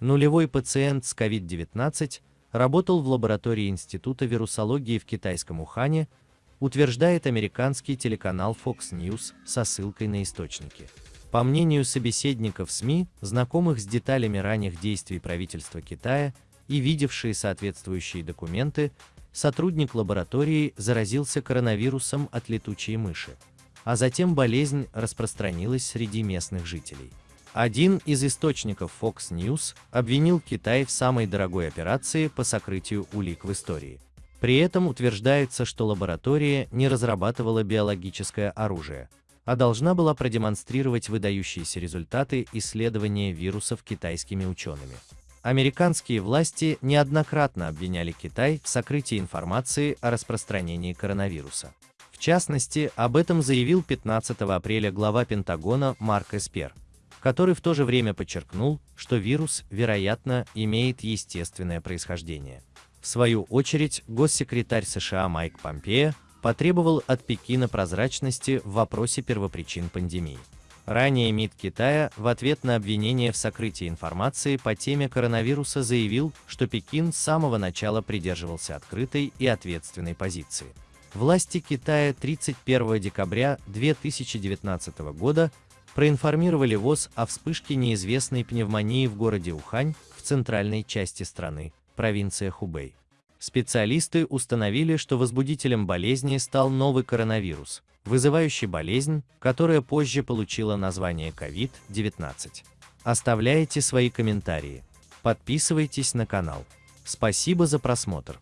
Нулевой пациент с COVID-19 работал в лаборатории Института вирусологии в китайском Ухане, утверждает американский телеканал Fox News со ссылкой на источники. По мнению собеседников СМИ, знакомых с деталями ранних действий правительства Китая и видевшие соответствующие документы, сотрудник лаборатории заразился коронавирусом от летучей мыши, а затем болезнь распространилась среди местных жителей. Один из источников Fox News обвинил Китай в самой дорогой операции по сокрытию улик в истории. При этом утверждается, что лаборатория не разрабатывала биологическое оружие, а должна была продемонстрировать выдающиеся результаты исследования вирусов китайскими учеными. Американские власти неоднократно обвиняли Китай в сокрытии информации о распространении коронавируса. В частности, об этом заявил 15 апреля глава Пентагона Марк Эспер, который в то же время подчеркнул, что вирус, вероятно, имеет естественное происхождение. В свою очередь, госсекретарь США Майк Помпео потребовал от Пекина прозрачности в вопросе первопричин пандемии. Ранее МИД Китая в ответ на обвинение в сокрытии информации по теме коронавируса заявил, что Пекин с самого начала придерживался открытой и ответственной позиции. Власти Китая 31 декабря 2019 года проинформировали ВОЗ о вспышке неизвестной пневмонии в городе Ухань в центральной части страны, провинция Хубэй. Специалисты установили, что возбудителем болезни стал новый коронавирус, вызывающий болезнь, которая позже получила название COVID-19. Оставляйте свои комментарии. Подписывайтесь на канал. Спасибо за просмотр.